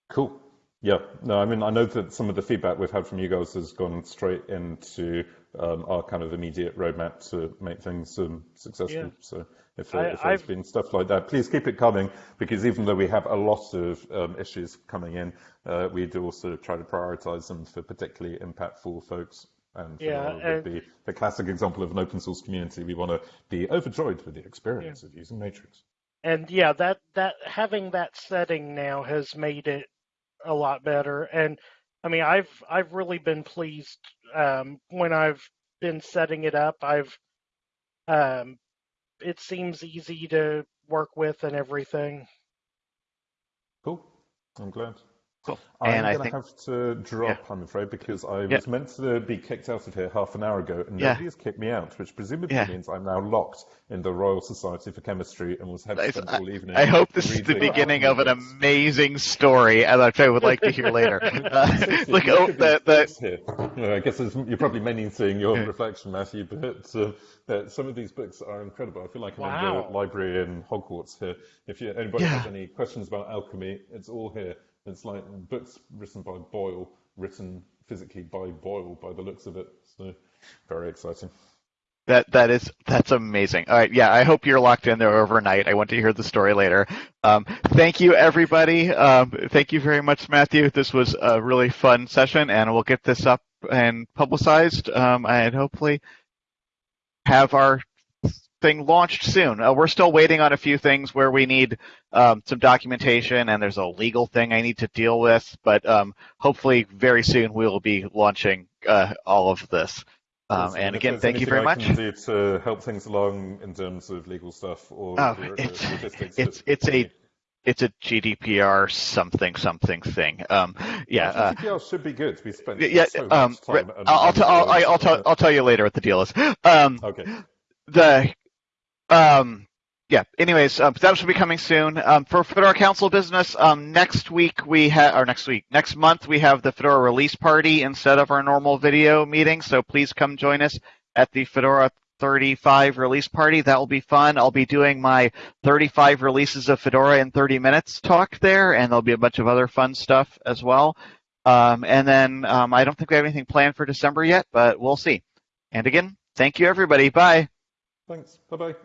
Cool. Yeah. No, I mean, I know that some of the feedback we've had from you guys has gone straight into um, our kind of immediate roadmap to make things um, successful. Yeah. So if, uh, I, if there's I've... been stuff like that, please keep it coming because even though we have a lot of um, issues coming in, uh, we do also try to prioritize them for particularly impactful folks. And yeah, be the classic example of an open source community. We want to be overjoyed with the experience yeah. of using Matrix. And yeah, that that having that setting now has made it a lot better. And I mean, I've I've really been pleased um, when I've been setting it up. I've um, it seems easy to work with and everything. Cool. I'm glad. Cool. I'm going to have to drop, yeah. I'm afraid, because I yeah. was meant to be kicked out of here half an hour ago, and yeah. nobody has kicked me out, which presumably means I'm now locked in the Royal Society for Chemistry and will have to spend all evening. I hope this is the beginning of an amazing story, as I would like to hear later. Uh, look, oh, the, the... I guess you're probably mainly seeing your reflection, Matthew, but uh, some of these books are incredible. I feel like I'm wow. in the library in Hogwarts here. If you, anybody has any questions about alchemy, it's all here. It's like books written by Boyle, written physically by Boyle by the looks of it. So very exciting. That that is that's amazing. All right, yeah. I hope you're locked in there overnight. I want to hear the story later. Um, thank you, everybody. Um, thank you very much, Matthew. This was a really fun session, and we'll get this up and publicized, um, and hopefully have our thing launched soon. Uh, we're still waiting on a few things where we need um, some documentation, and there's a legal thing I need to deal with. But um, hopefully, very soon we will be launching uh, all of this. Um, and again, thank you very much. to help things along in terms of legal stuff or oh, it's, it's, it's a it's a GDPR something something thing. Um, yeah, well, GDPR uh, should be good. We spent yeah. So um, I'll, I'll, I'll, I'll, tell I'll tell you later what the deal is. Um, okay. The um, yeah. Anyways, um, that should be coming soon. Um, for Fedora Council business, um, next week we have, or next week, next month we have the Fedora release party instead of our normal video meeting. So please come join us at the Fedora 35 release party. That will be fun. I'll be doing my 35 releases of Fedora in 30 minutes talk there, and there'll be a bunch of other fun stuff as well. Um, and then um, I don't think we have anything planned for December yet, but we'll see. And again, thank you everybody. Bye. Thanks. Bye bye.